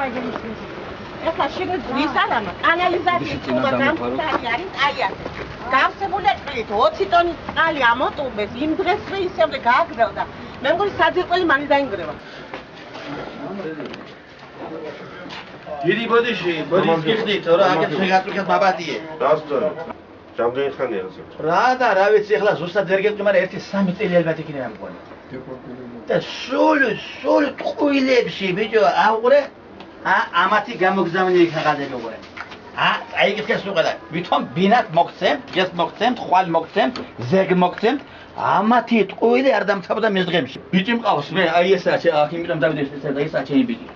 ეხლა შეგეძლის არამა კანალიზაციის თუმა გამხდარი არის აი ასე გავსებული წყლით 20 ტონი წყალი ამოტუბეს იმ დღესვე ისევ გააგზავნა მე მგონი საძირკველი მალე დაინგრევა. დიდი ბოდიში ბოდიშ გიხდით რა აგეთ შეგაწუქეთ მაბადიე. დასწორო რამდენი ხანია ასე რა და რა ვიცი ახლა ზუსტად ვერ გეტყვი მაგრამ ერთი სამი წელი ალბათ იქნება მგონი. და სულ სულ ტყუილებში ბიჭო აუღრე ა ამათი გამოგზავნილი უყურე ა აი გიხეს უყურე ვითომ ბინათ მოგცემთ დღეს მოგცემთ ხვალ მოგცემთ ზეგ მოგცემთ. ამათი ტყუილი არ დამთავრდა მის დღემში ბიჭი მყავს მე აი ესა აქ იმიტომ დავიდეს ესა და ესა ჩემი ბიჭი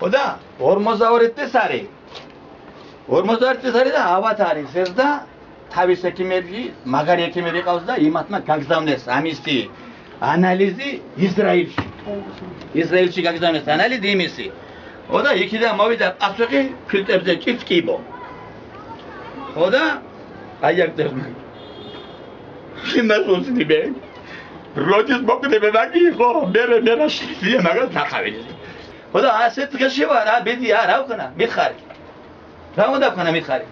ხო და 42 წელს არის 42 წელს არის და ავათ არის ეს და თავის ექიმები მაგარი ექიმები ყავს და იმათმა გაგზავნეს ამისი ანალიზი ისრაელში ისრაელში გაგზავნეს ანალიზი იმისი ხო და იქიდან მოვიდა პასუხი ფილტრებზე ჭიფკიბო ხო და აი აქ წერმა იმას უსნიბე როდის მოკდები მაგი ხო მე მე რაშია მაგას ნახავილი ხო და ასე დღეში ვარ რა ბედი არა ვქნა მიხარი რა უნდა ვქნა მიხარი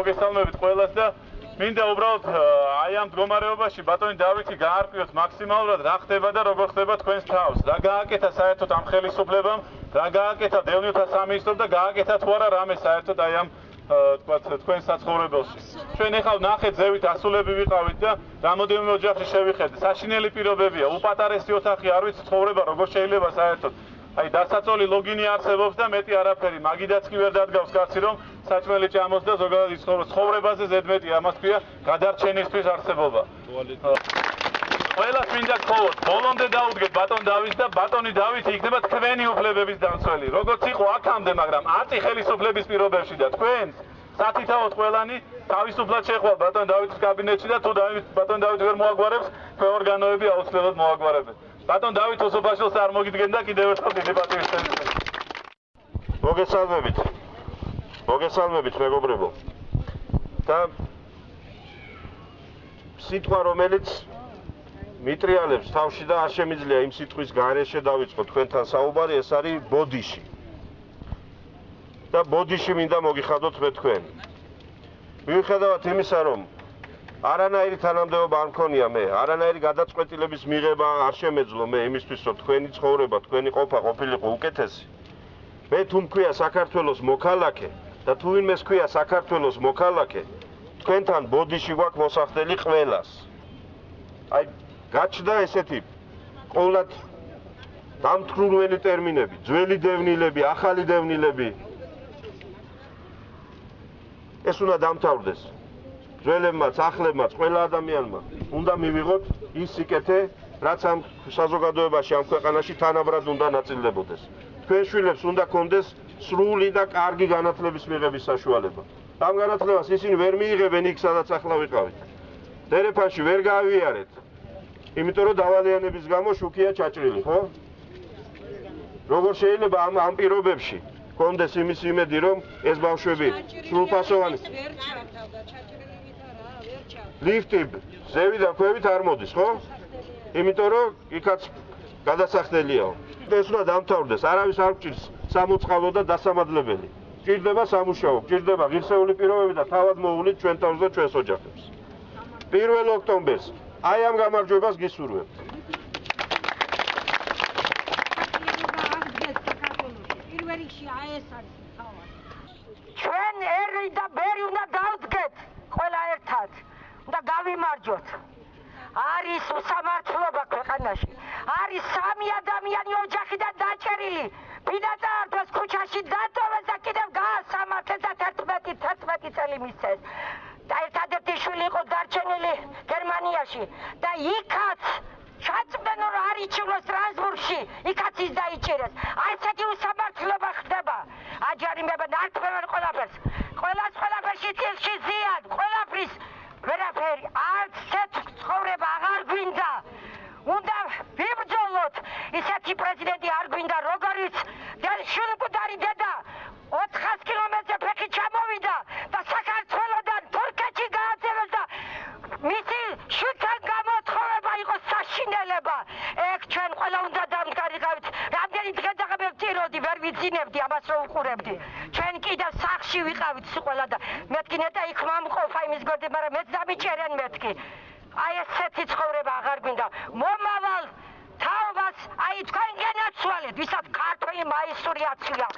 მოგესალმებით ყველას და მინდა უბრალოდ აი ამ მდგომარეობაში ბატონი დავითი გაარკვიოთ მაქსიმალურად რა ხდება და როგორ ხდება თქვენს თავს. რა გააკეთა საერთოდ ამ ხელისუფლებამ, რა გააკეთა დევნილთა სამინისტრომ და გააკეთა თუ არა რამე საერთოდ აი ამ თქვათ თქვენ საცხოვრებელში. ჩვენ ახლა ნახეთ ზევით ასულები ვიყავით და რამოდენიმე ოჯახში შევიხედეთ. საშინელი პირობებია, უპატარესი ოთახი არ ვიცი ცხოვრება როგორ შეიძლება საერთოდ. აი დასაწოლი ლოგინი არსებობს და მეტი არაფერი. მაგიდაც კი ვერ დადგავს კაცი რომ საჭმელი ჭამოს და ზოგადად იცხოვრო ცხოვრებაზე ზედმეტი ამას ქვია გადარჩენისთვის არსებობა. ყველას მინდა გქოვოთ, ბოლომდე დაუდგეთ ბატონ დავითს და ბატონი დავითი იქნება თქვენი უფლებების დამცველი. როგორც იყო აქამდე, მაგრამ აწი ხელისუფლების პირობებში და თქვენს სათითაოდ ყველანი თავისუფლად შეხვალ ბატონ დავითის კაბინეტში და თუ ბატონ დავითი ვერ მოაგვარებს, თქვენ ორგანოები აუცილებლად მოაგვარებენ. ბატონ დავით ოსოფაშელს არ მოგიდგენ და კიდევ ერთხელ დიდი პატივი შენს მოგესალმებით. მოგესალმებით მეგობრებო. და სიტყვა რომელიც მიტრიალებს თავში და არ შემიძლია იმ სიტყვის გარეშე დავიწყო თქვენთან საუბარი ეს არის ბოდიში. და ბოდიში მინდა მოგიხადოთ მე თქვენ. მიუხედავად იმისა რომ არანაირი თანამდებობა არ მქონია მე, არანაირი გადაწყვეტილების მიღება არ შემეძლო მე იმისთვის, რომ თქვენი ცხოვრება, თქვენი ყოფა ყოფილიყო უკეთესი. მე თუ მქვია საქართველოს მოქალაქე და თუ ვინმეს ქვია საქართველოს მოქალაქე, თქვენთან ბოდიში გვაქვს მოსახდელი ყველას. აი, გაჩნდა ესეთი ყოვლად დამთხრული ტერმინები, ძველი დევნილები, ახალი დევნილები. ეს უნდა დამთავრდეს. ძველებმაც, ახლებმაც, ყველა ადამიანმა უნდა მივიღოთ ის სიკეთე, რაც ამ საზოგადოებაში, ამ ქვეყანაში თანაბრად უნდა ნაწილდებოდეს. თქვენ შვილებს უნდა კონდეს სრული და კარგი განათლების მიღების საშუალება. ამ განათლებას ისინი ვერ მიიღებენ იქ, სადაც ახლა ვიყავით. დერეფანში ვერ გაავიარეთ. იმიტომ რომ დავალიანების გამო შუქია ჩაჭრილი, ხო? როგორ შეიძლება ამ ამ პირობებში კონდეს იმის იმედი, რომ ეს ბავშვები სრულფასოვანი ვერ ჩავთავდა ჩაჭრილი ლიფტი ზევიდან ქვევით არ მოდის, ხო? იმიტომ რომ იქაც გადასახდელიაო. ეს უნდა დამთავრდეს, არავის არ გჭირს სამოწყალო და დასამადლებელი. გჭირდება სამუშაო, გჭირდება ღირსეული პირობები და თავად მოულით ჩვენ თავს და ჩვენს ოჯახებს. 1 ოქტომბერს აი ამ გამარჯვებას გისურვებთ. ჩვენ ერი და ბერი უნდა დავდგეთ ყველა ერთად. და გავიმარჯოთ. არის უსამართლობა ქვეყანაში. არის სამი ადამიანი ოჯახიდან დაჭერილი. ბინადარ ქუჩაში დატოვეს და კიდევ გაასამართლეს და 11 11 წელი მისცეს. და ერთადერთი შვილი იყო დარჩენილი გერმანიაში და იქაც ჩაწმენო რა არიჩილო სტრასბურგში, იქაც ის დაიჭერეს. აი ვიძინებდი ამას რო უყურებდი. ჩვენ კიდე სახში ვიყავით სიყველა და მეთქი ნეტა იქ მომყოფა იმის გორდი, მაგრამ მეც დამიჭერენ მეთქი. აი ესეთი ცხოვრება აღარ გვინდა. მომავალ თაობას აი თქვენ გენაცვალეთ, ვისაც ქართული მაისური აცვია.